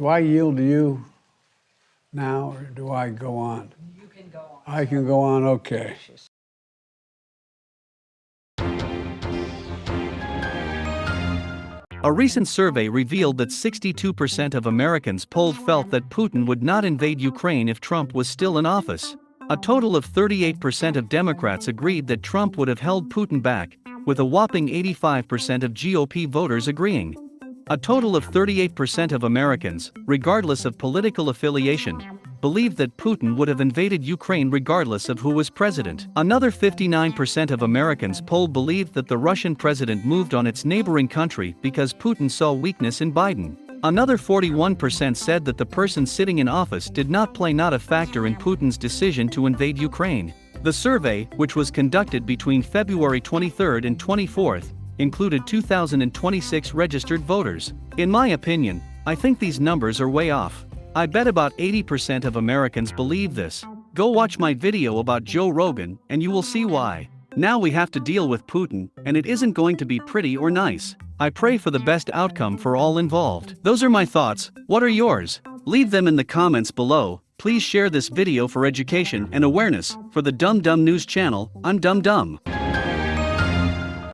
Do I yield to you now, or do I go on? You can go on. I can go on, okay. A recent survey revealed that 62% of Americans polled felt that Putin would not invade Ukraine if Trump was still in office. A total of 38% of Democrats agreed that Trump would have held Putin back, with a whopping 85% of GOP voters agreeing. A total of 38% of Americans, regardless of political affiliation, believed that Putin would have invaded Ukraine regardless of who was president. Another 59% of Americans polled believed that the Russian president moved on its neighboring country because Putin saw weakness in Biden. Another 41% said that the person sitting in office did not play not a factor in Putin's decision to invade Ukraine. The survey, which was conducted between February 23 and 24, included 2,026 registered voters. In my opinion, I think these numbers are way off. I bet about 80% of Americans believe this. Go watch my video about Joe Rogan and you will see why. Now we have to deal with Putin, and it isn't going to be pretty or nice. I pray for the best outcome for all involved. Those are my thoughts, what are yours? Leave them in the comments below. Please share this video for education and awareness. For the Dumb Dumb News channel, I'm Dumb Dumb.